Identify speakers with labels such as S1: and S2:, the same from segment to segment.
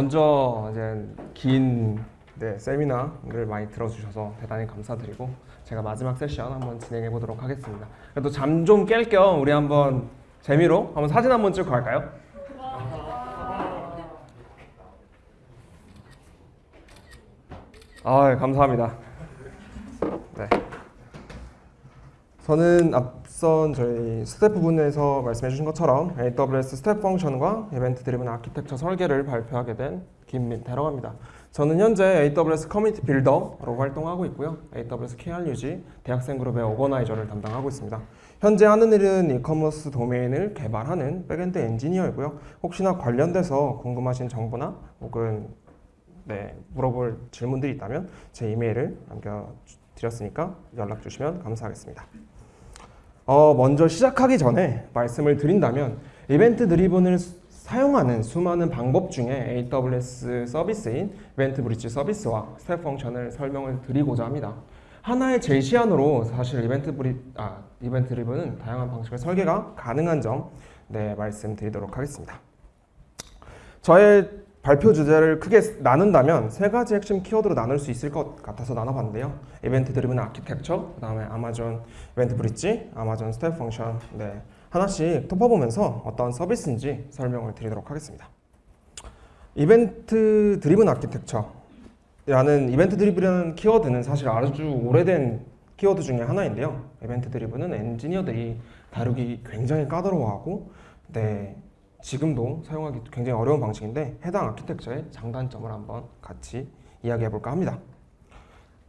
S1: 먼저 이제 긴 네, 세미나를 많이 들어주셔서 대단히 감사드리고 제가 마지막 세션 한번 진행해 보도록 하겠습니다. 그래도 잠 좀 깰 겸 우리 한번 재미로 한번 사진 한번 찍고 갈까요? 아, 감사합니다. 네. 저는 앞선 저희 스태프분께서 말씀해 주신 것처럼 AWS Step Function과 event driven architecture 설계를 발표하게 된 김민태라고 합니다. 저는 현재 AWS Community Builder로 활동하고 있고요. AWS KRUG 대학생 그룹의 organizer를 담당하고 있습니다. 현재 하는 일은 이커머스 도메인을 개발하는 backend 엔지니어이고요. 혹시나 관련돼서 궁금하신 정보나 혹은 네, 물어볼 질문들이 있다면 제 이메일을 남겨드렸으니까 연락 주시면 감사하겠습니다. 어, 먼저 시작하기 전에 말씀을 드린다면 event driven을 수- 사용하는 수많은 방법 중에 AWS 서비스인 EventBridge 서비스와 Step Function을 설명을 드리고자 합니다. 하나의 제시안으로 사실 event bri- 아 event driven은 다양한 방식의 설계가 가능한 점 네, 말씀드리도록 하겠습니다. 저의 발표 주제를 크게 나눈다면 세 가지 핵심 키워드로 나눌 수 있을 것 같아서 나눠봤는데요. event driven architecture, 그 다음에 Amazon EventBridge, Amazon Step Function, 네 하나씩 톺아보면서 어떤 서비스인지 설명을 드리도록 하겠습니다. event driven architecture라는 event driven이라는 키워드는 사실 아주 오래된 키워드 중에 하나인데요. 이벤트 드리븐은 엔지니어들이 다루기 굉장히 까다로워하고 네 지금도 사용하기 굉장히 어려운 방식인데 해당 아키텍처의 장단점을 한번 같이 이야기해 볼까 합니다.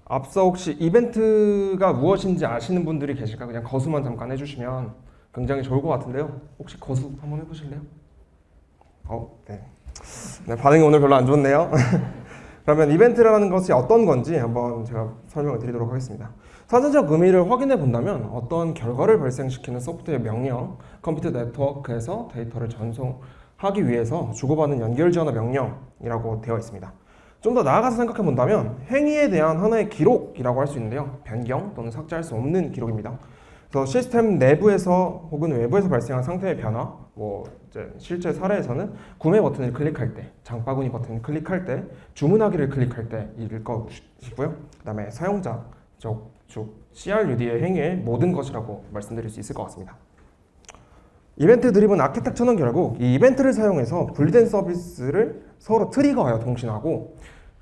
S1: 앞서 혹시 이벤트가 무엇인지 아시는 분들이 계실까 그냥 거수만 잠깐 해주시면 굉장히 좋을 것 같은데요. 혹시 거수 한번 해보실래요? 어, 네. 네, 반응이 오늘 별로 안 좋네요. 그러면 이벤트라는 것이 어떤 건지 한번 제가 설명을 드리도록 하겠습니다. 사전적 의미를 확인해 본다면 어떤 결과를 발생시키는 소프트웨어 명령, 컴퓨터 네트워크에서 데이터를 전송하기 위해서 주고받는 연결 지원의 명령이라고 되어 있습니다. 좀 더 나아가서 생각해 본다면 행위에 대한 하나의 기록이라고 할 수 있는데요. 변경 또는 삭제할 수 없는 기록입니다. 그래서 시스템 내부에서 혹은 외부에서 발생한 상태의 변화, 뭐 실제 사례에서는 구매 버튼을 클릭할 때, 장바구니 버튼을 클릭할 때, 주문하기를 클릭할 때일 것이고요. 그 다음에 사용자 즉, 즉 CRUD의 행위의 모든 것이라고 말씀드릴 수 있을 것 같습니다. event driven architecture는 결국 이 이벤트를 사용해서 분리된 서비스를 서로 trigger하여 통신하고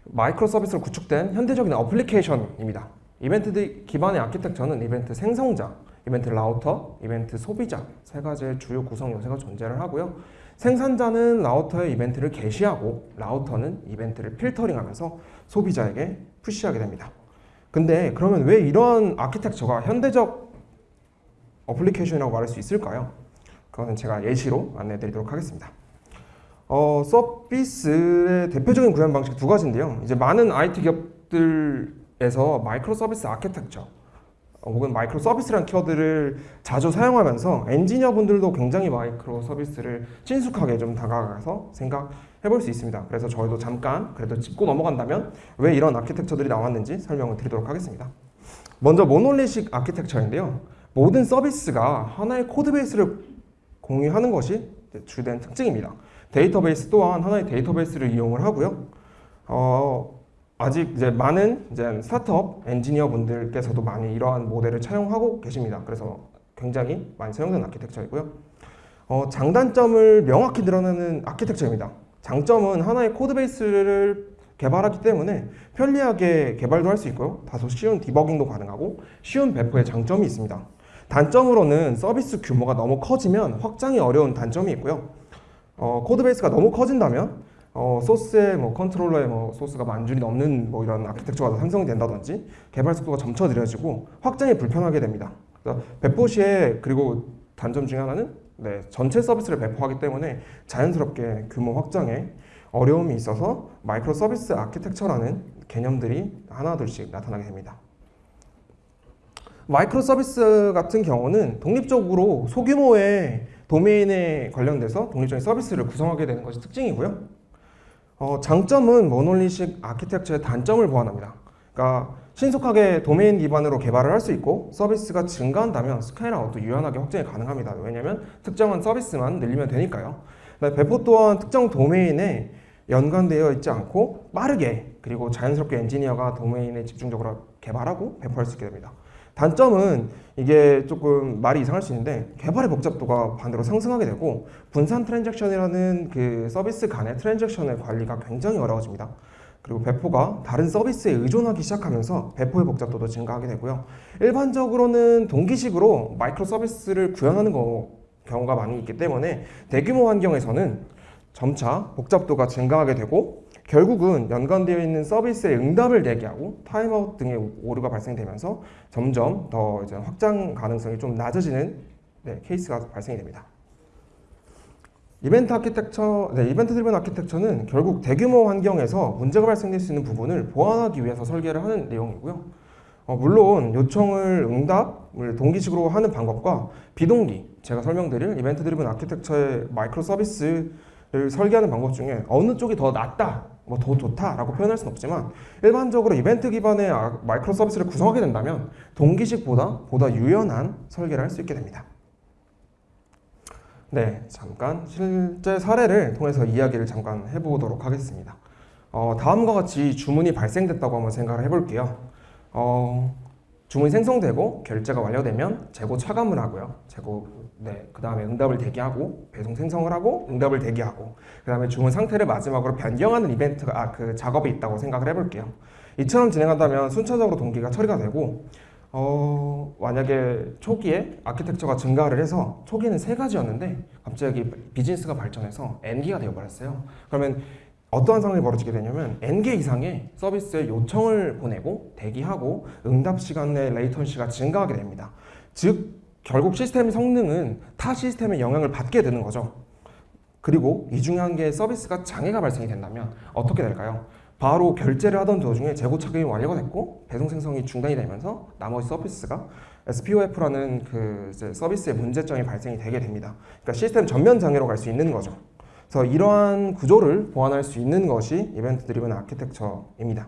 S1: microservice로 구축된 현대적인 어플리케이션입니다. 이벤트 기반의 architecture는 이벤트 생성자, 이벤트 라우터, 이벤트 소비자 세 가지의 주요 구성 요소가 존재를 하고요. 생산자는 라우터에 이벤트를 게시하고 라우터는 이벤트를 필터링하면서 소비자에게 push하게 됩니다. 근데 그러면 왜 이런 아키텍처가 현대적 어플리케이션이라고 말할 수 있을까요? 그거는 제가 예시로 안내해 드리도록 하겠습니다. 어, 서비스의 대표적인 구현 방식 두 가지인데요. 이제 많은 IT 기업들에서 microservice architecture 어, 혹은 microservice라는 키워드를 자주 사용하면서 엔지니어 분들도 굉장히 microservice를 친숙하게 좀 다가가서 생각 해볼 수 있습니다. 그래서 저희도 잠깐 그래도 짚고 넘어간다면 왜 이런 아키텍처들이 나왔는지 설명을 드리도록 하겠습니다. 먼저 monolithic architecture인데요. 모든 서비스가 하나의 codebase를 공유하는 것이 주된 특징입니다. 데이터베이스 또한 하나의 데이터베이스를 이용을 하고요. 어, 아직 이제 많은 이제 스타트업 엔지니어 분들께서도 많이 이러한 모델을 차용하고 계십니다. 그래서 굉장히 많이 사용되는 아키텍처이고요. 어, 장단점을 명확히 드러내는 아키텍처입니다. 장점은 하나의 codebase를 개발하기 때문에 편리하게 개발도 할 수 있고요. 다소 쉬운 디버깅도 가능하고 쉬운 배포의 장점이 있습니다. 단점으로는 서비스 규모가 너무 커지면 확장이 어려운 단점이 있고요. 어, codebase가 너무 커진다면 어, 소스에 뭐 controller에 뭐 소스가 만 줄이 넘는 뭐 이런 아키텍처가 생성된다든지 개발 속도가 점차 느려지고 확장이 불편하게 됩니다. 그래서 배포 시에 그리고 단점 중에 하나는 네, 전체 서비스를 배포하기 때문에 자연스럽게 규모 확장에 어려움이 있어서 microservice architecture라는 개념들이 하나둘씩 나타나게 됩니다. microservice 같은 경우는 독립적으로 소규모의 도메인에 관련돼서 독립적인 서비스를 구성하게 되는 것이 특징이고요. 어, 장점은 모놀리식 아키텍처의 단점을 보완합니다. 그러니까 신속하게 도메인 기반으로 개발을 할 수 있고 서비스가 증가한다면 scale-out도 유연하게 확장이 가능합니다. 왜냐하면 특정한 서비스만 늘리면 되니까요. 배포 또한 특정 도메인에 연관되어 있지 않고 빠르게 그리고 자연스럽게 엔지니어가 도메인에 집중적으로 개발하고 배포할 수 있게 됩니다. 단점은 이게 조금 말이 이상할 수 있는데 개발의 복잡도가 반대로 상승하게 되고 분산 transaction이라는 그 서비스 간의 transaction의 관리가 굉장히 어려워집니다. 그리고 배포가 다른 서비스에 의존하기 시작하면서 배포의 복잡도도 증가하게 되고요. 일반적으로는 동기식으로 microservice를 구현하는 거, 경우가 많이 있기 때문에 대규모 환경에서는 점차 복잡도가 증가하게 되고 결국은 연관되어 있는 서비스의 응답을 대기하고 타임아웃 등의 오류가 발생되면서 점점 더 이제 확장 가능성이 좀 낮아지는 네, 케이스가 발생이 됩니다. event architecture, 네, event driven architecture는 결국 대규모 환경에서 문제가 발생될 수 있는 부분을 보완하기 위해서 설계를 하는 내용이고요. 어, 물론 요청을 응답을 동기식으로 하는 방법과 비동기, 제가 설명드릴 event driven architecture의 microservice를 설계하는 방법 중에 어느 쪽이 더 낫다, 뭐 더 좋다라고 표현할 수는 없지만 일반적으로 이벤트 기반의 아- microservice를 구성하게 된다면 동기식보다 보다 유연한 설계를 할 수 있게 됩니다. 네, 잠깐 실제 사례를 통해서 이야기를 잠깐 해보도록 하겠습니다. 어, 다음과 같이 주문이 발생됐다고 한번 생각을 해볼게요. 어, 주문이 생성되고 결제가 완료되면 재고 차감을 하고요. 재고 네, 그 다음에 응답을 대기하고 배송 생성을 하고 응답을 대기하고 그 다음에 주문 상태를 마지막으로 변경하는 이벤트가 아, 그 작업이 있다고 생각을 해볼게요. 이처럼 진행한다면 순차적으로 동기가 처리가 되고 어, 만약에 초기에 아키텍처가 증가를 해서 초기에는 세 가지였는데 갑자기 비즈니스가 발전해서 N개가 되어버렸어요. 그러면 어떠한 상황이 벌어지게 되냐면 N개 이상의 서비스에 요청을 보내고 대기하고 응답 시간의 레이턴시가 증가하게 됩니다. 즉 결국 시스템 성능은 타 시스템의 영향을 받게 되는 거죠. 그리고 이 중에 한 개의 서비스가 장애가 발생이 된다면 어떻게 될까요? 바로 결제를 하던 도중에 재고 착용이 완료가 됐고 배송 생성이 중단이 되면서 나머지 서비스가 SPOF라는 그 서비스의 문제점이 발생이 되게 됩니다. 그러니까 시스템 전면 장애로 갈 수 있는 거죠. 그래서 이러한 구조를 보완할 수 있는 것이 event driven architecture입니다.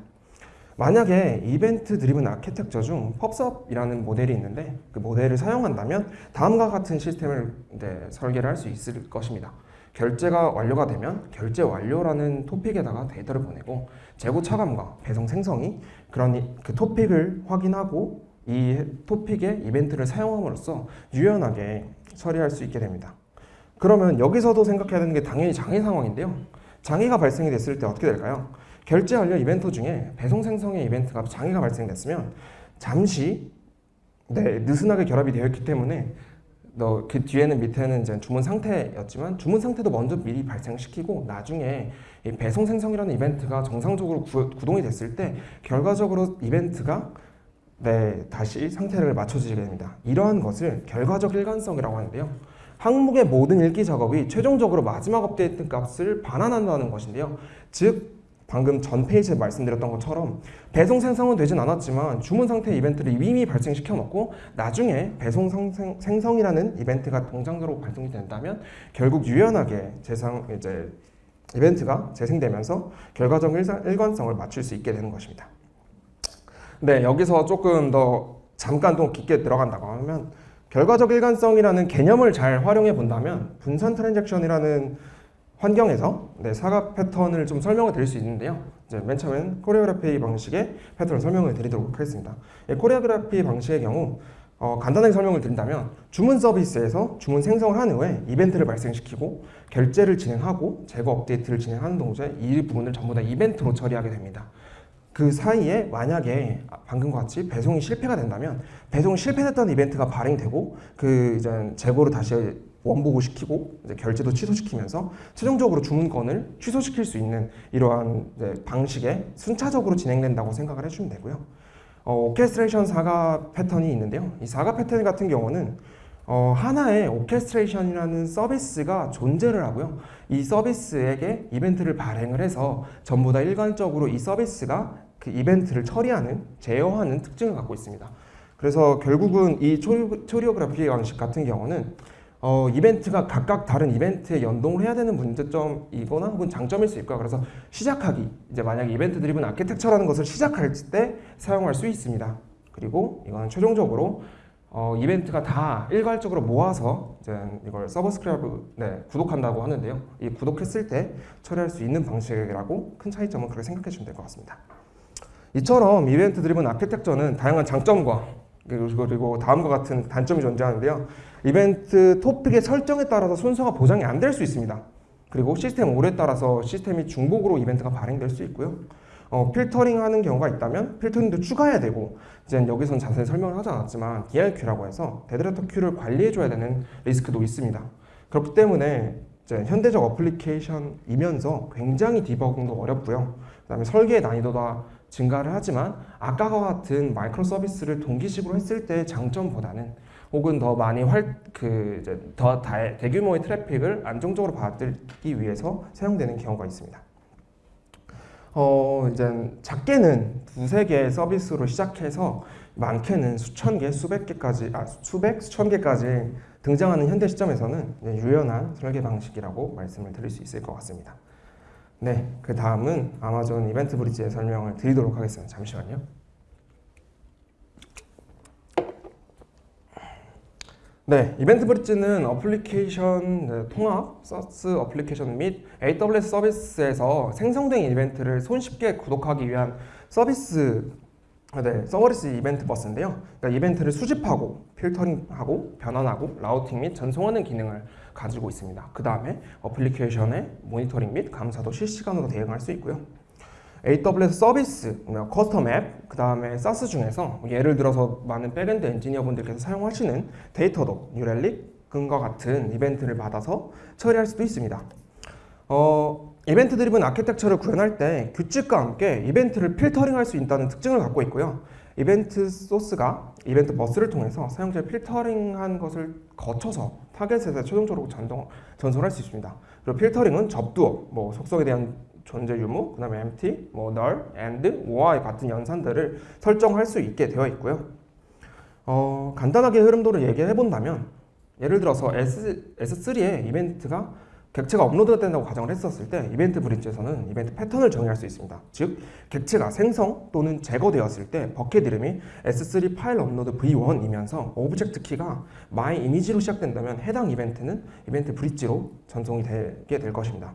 S1: 만약에 event driven architecture 중 pub/sub이라는 모델이 있는데 그 모델을 사용한다면 다음과 같은 시스템을 이제 설계를 할 수 있을 것입니다. 결제가 완료가 되면 결제 완료라는 토픽에다가 데이터를 보내고 재고 차감과 배송 생성이 그런 이- 그 토픽을 확인하고 이 토픽의 이벤트를 사용함으로써 유연하게 처리할 수 있게 됩니다. 그러면 여기서도 생각해야 되는 게 당연히 장애 상황인데요. 장애가 발생이 됐을 때 어떻게 될까요? 결제 완료 이벤트 중에 배송 생성의 이벤트가 장애가 발생됐으면 잠시 네, 느슨하게 결합이 되어 있기 때문에 너 그 뒤에는 밑에는 이제 주문 상태였지만 주문 상태도 먼저 미리 발생시키고 나중에 이 배송 생성이라는 이벤트가 정상적으로 구, 구동이 됐을 때 결과적으로 이벤트가 네 다시 상태를 맞춰지게 됩니다. 이러한 것을 결과적 일관성이라고 하는데요. 항목의 모든 읽기 작업이 최종적으로 마지막 업데이트 값을 반환한다는 것인데요. 즉 방금 전 페이지에 말씀드렸던 것처럼 배송 생성은 되진 않았지만 주문 상태 이벤트를 이미 발생시켜 놓고 나중에 배송 생성, 생성이라는 이벤트가 동장적으로 발동이 된다면 결국 유연하게 재상 이제 이벤트가 재생되면서 결과적 일사- 일관성을 맞출 수 있게 되는 것입니다. 네, 여기서 조금 더 잠깐 더 깊게 들어간다고 하면 결과적 일관성이라는 개념을 잘 활용해 본다면 분산 transaction이라는 환경에서 네, saga 패턴을 좀 설명을 드릴 수 있는데요. 이제 맨 처음엔 choreography 방식의 패턴을 설명을 드리도록 하겠습니다. 이 choreography 방식의 경우 어, 간단하게 설명을 드린다면 주문 서비스에서 주문 생성을 한 후에 이벤트를 발생시키고 결제를 진행하고 재고 업데이트를 진행하는 동시에 이 부분을 전부 다 이벤트로 처리하게 됩니다. 그 사이에 만약에 방금과 같이 배송이 실패가 된다면 배송이 실패됐다는 이벤트가 발행되고 그 이제 재고를 다시 원복을 시키고 이제 결제도 취소시키면서 최종적으로 주문건을 취소시킬 수 있는 이러한 방식에 순차적으로 진행된다고 생각을 해주면 되고요. 어, orchestration saga 패턴이 있는데요. 이 saga 패턴 같은 경우는 어, 하나의 orchestration이라는 서비스가 존재를 하고요. 이 서비스에게 이벤트를 발행을 해서 전부 다 일관적으로 이 서비스가 그 이벤트를 처리하는, 제어하는 특징을 갖고 있습니다. 그래서 결국은 이 초리, choreography 방식 같은 경우는 어, 이벤트가 각각 다른 이벤트에 연동을 해야 되는 문제점이거나 혹은 장점일 수 있고요. 그래서 시작하기, 이제 만약에 event driven architecture라는 것을 시작할 때 사용할 수 있습니다. 그리고 이거는 최종적으로 어, 이벤트가 다 일괄적으로 모아서 이제 이걸 subscribe 네, 구독한다고 하는데요. 이 구독했을 때 처리할 수 있는 방식이라고 큰 차이점은 그렇게 생각해 주시면 될 것 같습니다. 이처럼 event driven architecture는 다양한 장점과 그리고 다음과 같은 단점이 존재하는데요. 이벤트 토픽의 설정에 따라서 순서가 보장이 안 될 수 있습니다. 그리고 시스템 오류에 따라서 시스템이 중복으로 이벤트가 발행될 수 있고요. 어, 필터링 하는 경우가 있다면 filtering도 추가해야 되고 이제 여기선 자세히 설명을 하지 않았지만 DLQ라고 해서 dead letter queue를 관리해줘야 되는 리스크도 있습니다. 그렇기 때문에 이제 현대적 어플리케이션이면서 굉장히 디버깅도 어렵고요. 그 다음에 설계의 난이도가 증가를 하지만 아까와 같은 microservice를 동기식으로 했을 때 장점보다는 혹은 더 많이 활그 이제 더 다, 대규모의 트래픽을 안정적으로 받기 위해서 사용되는 경우가 있습니다. 어 이제 작게는 두세 개의 서비스로 시작해서 많게는 수천 개, 수백 개까지 아 수백, 수천 개까지 등장하는 현대 시점에서는 유연한 설계 방식이라고 말씀을 드릴 수 있을 것 같습니다. 네, 그 다음은 아마존 이벤트 브릿지의 설명을 드리도록 하겠습니다. 잠시만요. 네, EventBridge는 어플리케이션 네, 통합, SaaS 어플리케이션 및 AWS 서비스에서 생성된 이벤트를 손쉽게 구독하기 위한 서비스 네, serverless event bus인데요. 그러니까 이벤트를 수집하고 filtering하고 변환하고 routing 및 전송하는 기능을 가지고 있습니다. 그 다음에 어플리케이션의 모니터링 및 감사도 실시간으로 대응할 수 있고요. AWS 서비스, custom 앱, 그 다음에 SaaS 중에서 예를 들어서 많은 backend 엔지니어 분들께서 사용하시는 Datadog, New Relic 과 같은 이벤트를 받아서 처리할 수도 있습니다. 어, event driven architecture를 구현할 때 규칙과 함께 이벤트를 filtering할 수 있다는 특징을 갖고 있고요. event source가 event bus를 통해서 사용자의 filtering한 것을 거쳐서 target에서 최종적으로 전동, 전송할 수 있습니다. 그리고 filtering은 접두어, 뭐 속성에 대한 존재 유무, 그 다음에 empty, 뭐 null, and, why 같은 연산들을 설정할 수 있게 되어 있고요. 어, 간단하게 흐름도를 얘기해 본다면 예를 들어서 S, S3에 이벤트가 객체가 업로드 된다고 가정을 했었을 때 EventBridge에서는 event pattern을 정의할 수 있습니다. 즉, 객체가 생성 또는 제거되었을 때 bucket 이름이 S3 파일 업로드 v1이면서 object key가 my image로 시작된다면 해당 이벤트는 EventBridge로 전송이 되게 될 것입니다.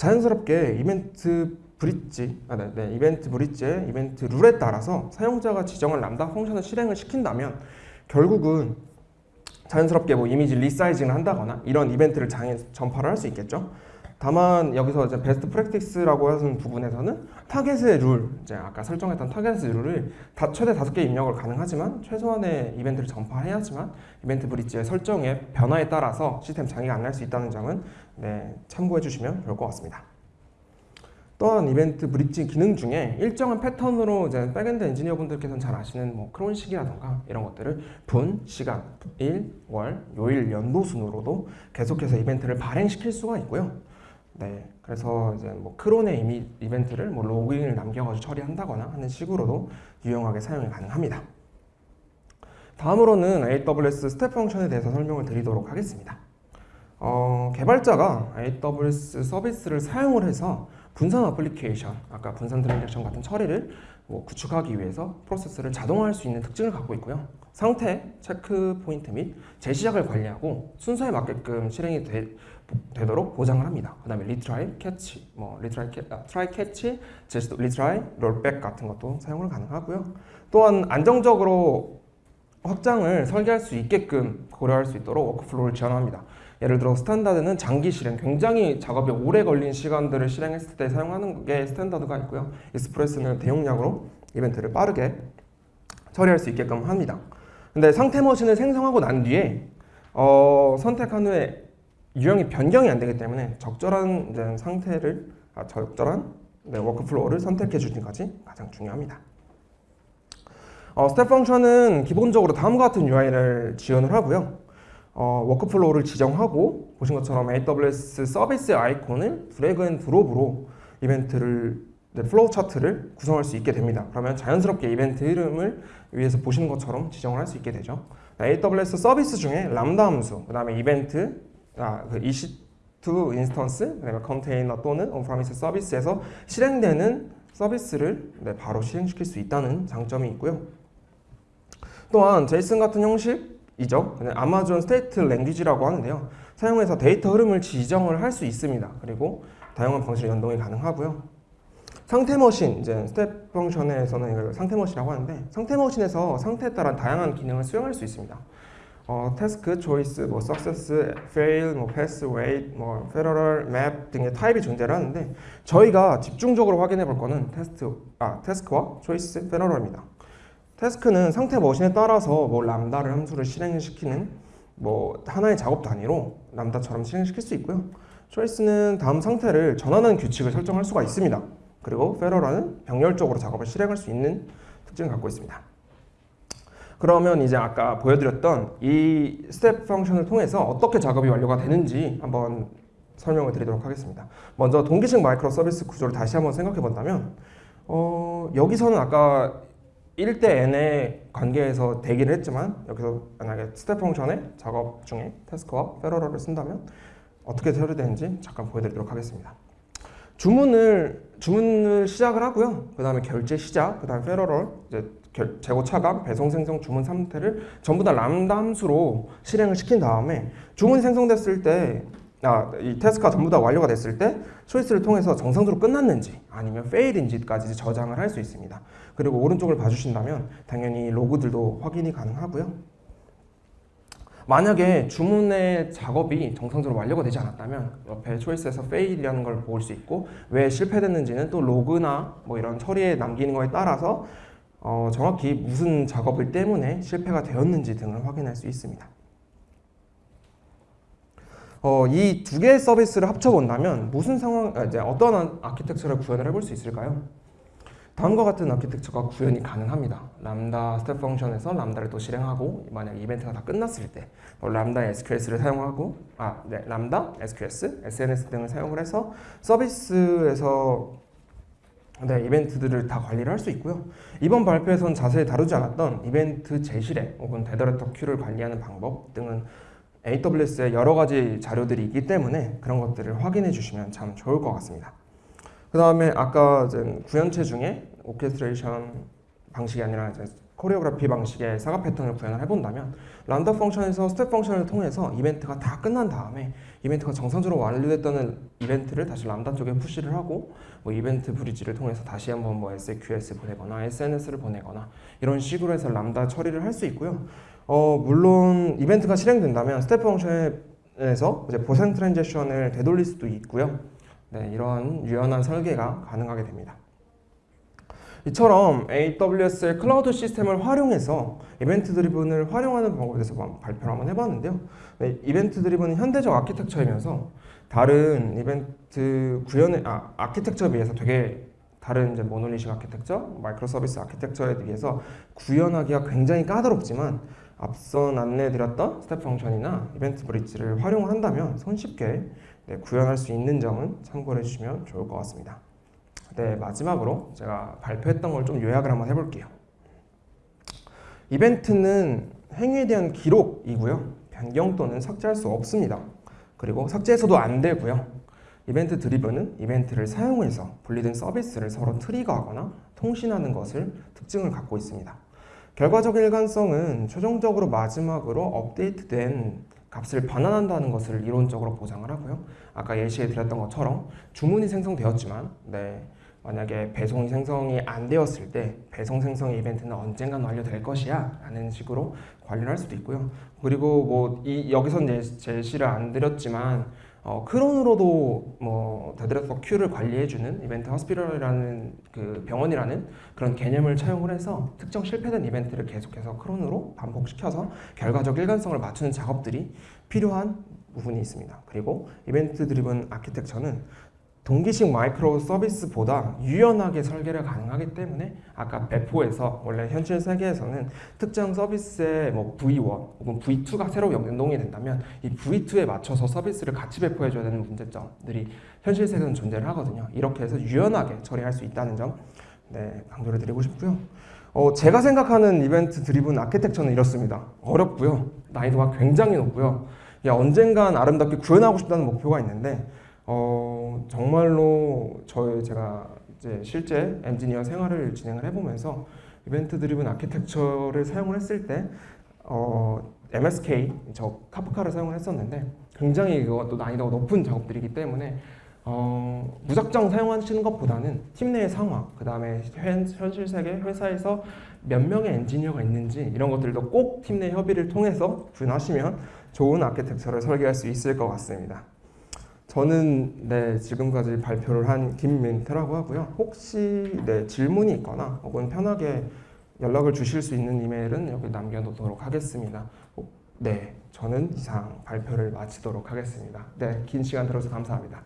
S1: 자연스럽게 EventBridge, 아, 네, 네, EventBridge의 event rule에 따라서 사용자가 지정한 Lambda function을 실행을 시킨다면 결국은 자연스럽게 뭐 이미지 resizing을 한다거나 이런 이벤트를 장에 전파를 할 수 있겠죠. 다만 여기서 이제 best practice라고 하는 부분에서는 타겟의 룰, 이제 아까 설정했던 타겟의 룰을 다 최대 다섯 개 입력을 가능하지만 최소한의 이벤트를 전파해야지만 EventBridge의 설정의 변화에 따라서 시스템 장애가 안 날 수 있다는 점은 네, 참고해 주시면 좋을 것 같습니다. 또한 EventBridge 기능 중에 일정한 패턴으로 이제 backend 엔지니어 분들께서는 잘 아시는 뭐 cron식이라던가 이런 것들을 분, 시간, 일, 월, 요일, 연도 순으로도 계속해서 이벤트를 발행시킬 수가 있고요. 네, 그래서 이제 뭐 cron의 이미 이벤트를 뭐 logging을 남겨가지고 처리한다거나 하는 식으로도 유용하게 사용이 가능합니다. 다음으로는 AWS Step Function에 대해서 설명을 드리도록 하겠습니다. 어, 개발자가 AWS 서비스를 사용을 해서 분산 어플리케이션, 아까 분산 transaction 같은 처리를 뭐 구축하기 위해서 프로세스를 자동화할 수 있는 특징을 갖고 있고요. 상태, 체크 포인트 및 재시작을 관리하고 순서에 맞게끔 실행이 되, 도록 보장을 합니다. 그 다음에 retry, catch, 뭐 retry, 캐, 아, try catch, 제스도 retry, rollback 같은 것도 사용을 가능하고요. 또한 안정적으로 확장을 설계할 수 있게끔 고려할 수 있도록 workflow를 지원합니다. 예를 들어 standard는 장기 실행, 굉장히 작업이 오래 걸린 시간들을 실행했을 때 사용하는 게 standard가 있고요. express는 대용량으로 이벤트를 빠르게 처리할 수 있게끔 합니다. 근데 상태 머신을 생성하고 난 뒤에 어, 선택한 후에 유형이 변경이 안 되기 때문에 적절한 상태를 아, 적절한 네, workflow를 선택해 것이 가장 중요합니다. 어, Step Function은 기본적으로 다음과 같은 UI를 지원을 하고요. 어, workflow를 지정하고 보신 것처럼 AWS 서비스 아이콘을 drag and drop으로 이벤트를 네, flow chart를 구성할 수 있게 됩니다. 그러면 자연스럽게 이벤트 이름을 위에서 보시는 것처럼 지정을 할 수 있게 되죠. AWS 서비스 중에 람다 함수, 그 다음에 이벤트, 아, 그 EC2 instance, 그 다음에 컨테이너 또는 on-premise 서비스에서 실행되는 서비스를 네, 바로 실행시킬 수 있다는 장점이 있고요. 또한 JSON 같은 형식 이죠. Amazon States Language라고 하는데요. 사용해서 데이터 흐름을 지정을 할 수 있습니다. 그리고 다양한 방식의 연동이 가능하고요. 상태 머신, 이제 Step Function에서는 이걸 상태 머신이라고 하는데 상태 머신에서 상태에 따른 다양한 기능을 수행할 수 있습니다. 어, task, choice, 뭐 success, fail, 뭐 pass, wait, 뭐 parallel, map 등의 타입이 존재를 하는데 저희가 집중적으로 확인해 볼 거는 테스트, 아, task와 choice, parallel입니다. task는 상태 머신에 따라서 뭐 Lambda를 함수를 실행시키는 뭐 하나의 작업 단위로 Lambda처럼 실행시킬 수 있고요. choice는 다음 상태를 전환하는 규칙을 설정할 수가 있습니다. 그리고 parallel은 병렬적으로 작업을 실행할 수 있는 특징을 갖고 있습니다. 그러면 이제 아까 보여드렸던 이 Step Function을 통해서 어떻게 작업이 완료가 되는지 한번 설명을 드리도록 하겠습니다. 먼저 동기식 microservice 구조를 다시 한번 생각해 본다면 어, 여기서는 아까 1대 n의 관계에서 대기를 했지만 여기서 만약에 Step Function의 작업 중에 task와 parallel을 쓴다면 어떻게 처리되는지 잠깐 보여드리도록 하겠습니다. 주문을 주문을 시작을 하고요. 그 다음에 결제 시작, 그 다음에 parallel 이제 결, 재고 차감, 배송 생성, 주문 상태를 전부 다 람다 함수로 실행을 시킨 다음에 주문이 생성됐을 때 아, 이 task가 전부 다 완료가 됐을 때 choice를 통해서 정상적으로 끝났는지 아니면 fail인지까지 저장을 할 수 있습니다. 그리고 오른쪽을 봐주신다면 당연히 로그들도 확인이 가능하고요. 만약에 주문의 작업이 정상적으로 완료가 되지 않았다면 옆에 초이스에서 fail이라는 걸 볼 수 있고 왜 실패됐는지는 또 로그나 뭐 이런 처리에 남기는 거에 따라서 어, 정확히 무슨 작업을 때문에 실패가 되었는지 등을 확인할 수 있습니다. 어, 이 두 개의 서비스를 합쳐본다면 무슨 상황, 아, 이제 어떠한 아키텍처를 구현을 해볼 수 있을까요? 다음과 같은 아키텍처가 구현이 가능합니다. Lambda Step Function에서 Lambda를 또 실행하고 만약 이벤트가 다 끝났을 때 뭐 Lambda SQS를 사용하고 아, 네, Lambda, SQS, SNS 등을 사용을 해서 서비스에서 네, 이벤트들을 다 관리를 할 수 있고요. 이번 발표에서는 자세히 다루지 않았던 이벤트 재실행 혹은 dead letter queue를 관리하는 방법 등은 AWS의 여러 가지 자료들이 있기 때문에 그런 것들을 확인해 주시면 참 좋을 것 같습니다. 그 다음에 아까 구현체 중에 orchestration 방식이 아니라 choreography 방식의 saga 패턴을 구현을 해본다면 Lambda function에서 Step Function을 통해서 이벤트가 다 끝난 다음에 이벤트가 정상적으로 완료됐다는 이벤트를 다시 람다 쪽에 push를 하고 뭐 EventBridge를 통해서 다시 한번 뭐 SQS 보내거나 SNS를 보내거나 이런 식으로 해서 람다 처리를 할 수 있고요. 어 물론 이벤트가 실행된다면 Step Function에서 이제 보상 transaction을 되돌릴 수도 있고요. 네, 이러한 유연한 설계가 가능하게 됩니다. 이처럼 AWS의 클라우드 시스템을 활용해서 event-driven을 활용하는 방법에 대해서 발표를 한번 해봤는데요. 네, event-driven은 현대적 아키텍처이면서 다른 이벤트 구현의 아, architecture에 비해서 되게 다른 이제 모노리식 아키텍처, 마이크로 서비스 아키텍처에 비해서 구현하기가 굉장히 까다롭지만 앞선 안내드렸던 Step Function이나 EventBridge를 활용한다면 손쉽게 네, 구현할 수 있는 점은 참고해 주시면 좋을 것 같습니다. 네, 마지막으로 제가 발표했던 걸 좀 요약을 한번 해볼게요. 이벤트는 행위에 대한 기록이고요. 변경 또는 삭제할 수 없습니다. 그리고 삭제해서도 안 되고요. 이벤트 드리븐은 이벤트를 사용해서 분리된 서비스를 서로 트리거하거나 통신하는 것을 특징을 갖고 있습니다. 결과적 일관성은 최종적으로 마지막으로 업데이트된 값을 반환한다는 것을 이론적으로 보장을 하고요. 아까 예시해 드렸던 것처럼 주문이 생성되었지만 네, 만약에 배송이 생성이 안 되었을 때 배송 생성 이벤트는 언젠간 완료될 것이야 라는 식으로 관리를 할 수도 있고요 그리고 뭐이 이제 제시를 안 드렸지만 어, cron으로도 뭐 dead letter queue를 관리해주는 event hospital이라는 그 병원이라는 그런 개념을 차용을 해서 특정 실패된 이벤트를 계속해서 cron으로 반복시켜서 결과적 일관성을 맞추는 작업들이 필요한 부분이 있습니다. 그리고 이벤트 드리븐 아키텍처는 동기식 마이크로 서비스보다 유연하게 설계를 가능하기 때문에 아까 배포에서 원래 현실 세계에서는 특정 서비스의 뭐 V1 혹은 V2가 새로 연동이 된다면 이 V2에 맞춰서 서비스를 같이 배포해줘야 되는 문제점들이 현실 세계에서는 존재를 하거든요. 이렇게 해서 유연하게 처리할 수 있다는 점 네, 강조를 드리고 싶고요. 어, 제가 생각하는 이벤트 드리븐 아키텍처는 이렇습니다. 어렵고요. 난이도가 굉장히 높고요. 야, 언젠간 아름답게 구현하고 싶다는 목표가 있는데 어, 정말로 저희 제가 이제 실제 엔지니어 생활을 진행을 해보면서 event driven architecture를 사용을 했을 때 어, MSK 저 Kafka를 사용을 했었는데 굉장히 그것도 난이도가 높은 작업들이기 때문에 어, 무작정 사용하시는 것보다는 팀 내의 상황, 그 다음에 현실 세계 회사에서 몇 명의 엔지니어가 있는지 이런 것들도 꼭 팀 내 협의를 통해서 구현하시면 좋은 아키텍처를 설계할 수 있을 것 같습니다. 저는 네 지금까지 발표를 한 김민태라고 하고요. 혹시 네 질문이 있거나 혹은 편하게 연락을 주실 수 있는 이메일은 여기 남겨놓도록 하겠습니다. 네, 저는 이상 발표를 마치도록 하겠습니다. 네, 긴 시간 들어서 감사합니다.